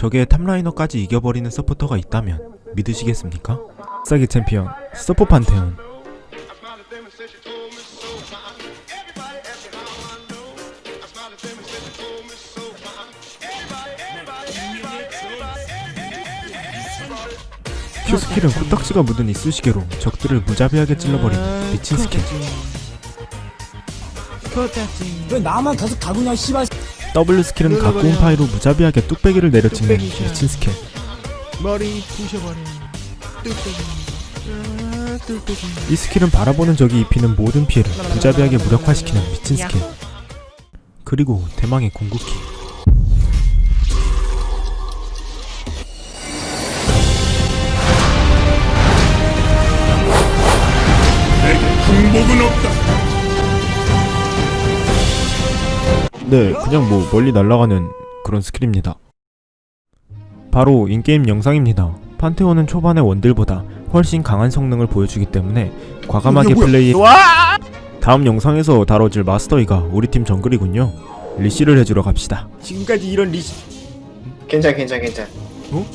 적의 top liner까지 이겨버리는 서포터가 있다면 믿으시겠습니까? 사기 챔피언 서폿 판테온. Q 스킬은 코딱지가 묻은 이쑤시개로 적들을 무자비하게 찔러버리는 미친 스킬. 왜 나만 계속 갈구냐 씨발 W 스킬은 갓 구운 파이로 무자비하게 뚝배기를 내려치는 미친 스킬 이 스킬은 바라보는 적이 입히는 모든 피해를 무자비하게 무력화시키는 미친 스킬 그리고 대망의 궁극기 행복은 없다 네 그냥 뭐 멀리 날아가는 그런 스킬입니다. 바로 in-game 영상입니다. 판테온은 초반의 원딜보다 훨씬 강한 성능을 보여주기 때문에 과감하게 플레이 다음 영상에서 다뤄질 마스터이가 우리 팀 정글이군요. leash를 해주러 갑시다. 지금까지 이런 leash 괜찮아 괜찮아 괜찮아. 어?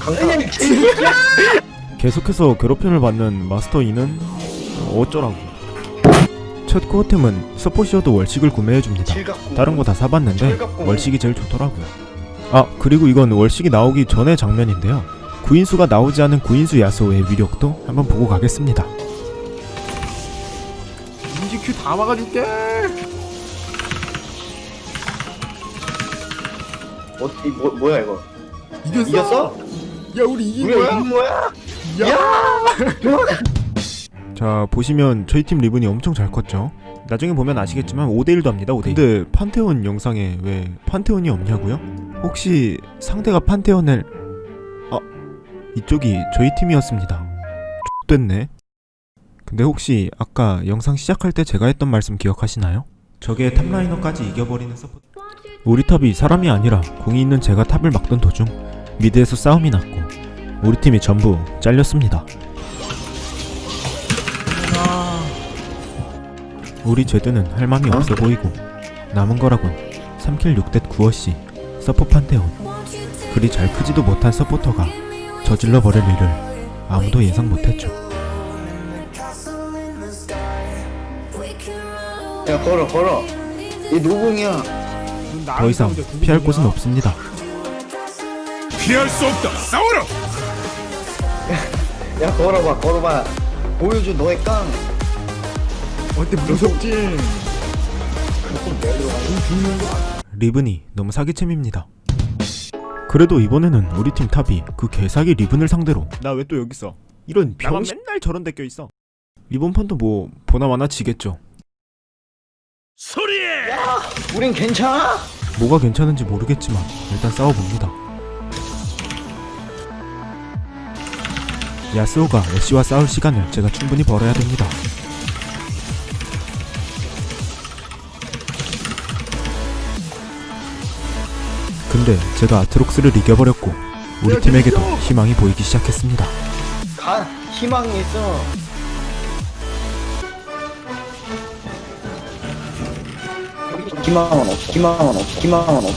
강타. 계속해서 괴롭힘을 받는 마스터 이는 어쩌라고 첫 코어템은 서포시어도 월식을 구매해줍니다. 다른 거 다 사봤는데. 월식이 제일 좋더라고요. 아 그리고 이건 월식이 나오기 전의 장면인데요. 구인수가 나오지 않은 구인수 야스오의 위력도 한번 보고 가겠습니다. 인지 큐 다 막아줄게. 어, 이 뭐, 뭐야 이거? 이겼어? 이겼어? 야 우리 이긴 거야? 이긴 거야? 자 보시면 저희 팀 리븐이 엄청 잘 컸죠? 나중에 보면 아시겠지만 5대1도 합니다 5대1 근데 판테온 영상에 왜 판테온이 없냐고요? 혹시 상대가 판테온을 아 이쪽이 저희 팀이었습니다. 됐네. 근데 혹시 아까 영상 시작할 때 제가 했던 말씀 기억하시나요? 적의 탑라이너까지 이겨버리는 서포트. 우리 탑이 사람이 아니라 공이 있는 제가 탑을 막던 도중 미드에서 싸움이 났고 우리 팀이 전부 잘렸습니다 우리 제드는 할 맘이 없어 보이고 남은 거라곤 3킬 6대 9어씨 서포 판테온. 그리 잘 크지도 못한 서포터가 저질러 버릴 일을 아무도 예상 못했죠. 야 걸어 걸어. 이 노공이야. 더 이상 피할 곳은 없습니다. 피할 수 없다. 싸워라! 야 걸어봐 걸어봐. 보여줘 너의 깡 어때 무섭지. 리븐이 너무 사기챔입니다. 그래도 이번에는 우리 팀 top이 그 개사기 리븐을 상대로. 나 왜 또 여기 있어? 이런 병 맨날 저런 데 껴있어. 이번 판도 뭐 보나 마나 지겠죠. 소리에 우린 괜찮아? 뭐가 괜찮은지 모르겠지만 일단 싸워봅니다. 야스오가 애쉬와 싸울 시간을 제가 충분히 벌어야 됩니다. 근데 제가 아트록스를 이겨버렸고 우리 팀에게도 희망이 보이기 시작했습니다. 가 희망이 있어. 희망은 없어. 희망은 없어. 희망은 없어